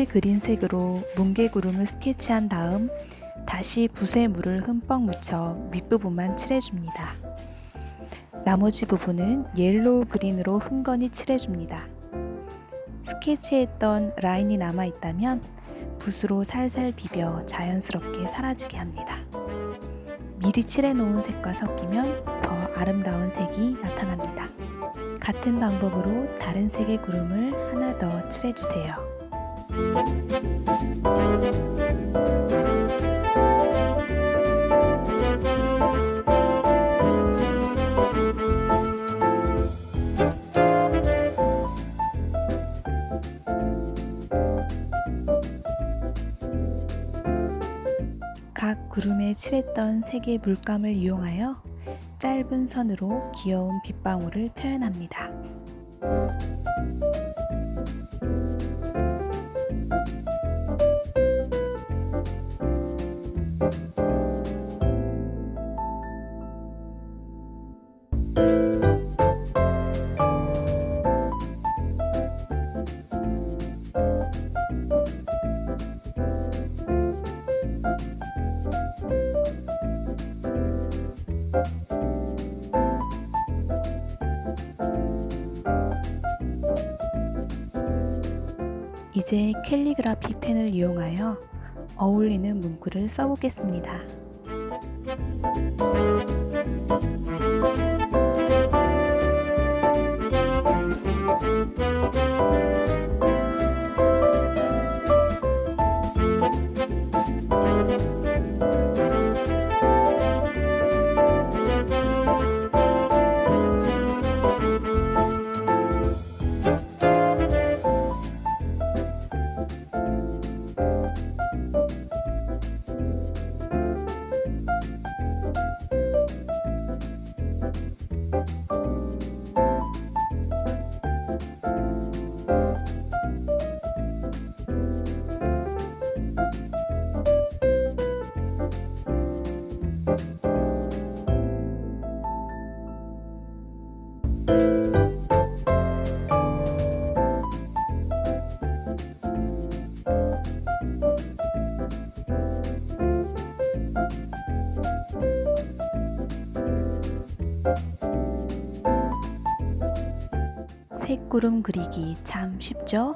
밑에 그린 색으로 뭉게구름을 스케치한 다음 다시 붓에 물을 흠뻑 묻혀 윗부분만 칠해줍니다. 나머지 부분은 yellow green으로 흥건히 칠해줍니다. 스케치했던 라인이 남아있다면 붓으로 살살 비벼 자연스럽게 사라지게 합니다. 미리 칠해놓은 색과 섞이면 더 아름다운 색이 나타납니다. 같은 방법으로 다른 색의 구름을 하나 더 칠해주세요. 각 구름에 칠했던 색의 물감을 이용하여 짧은 선으로 귀여운 빗방울을 표현합니다. 이제 캘리그라피 펜을 이용하여 어울리는 문구를 써보겠습니다. 색구름 그리기 참 쉽죠?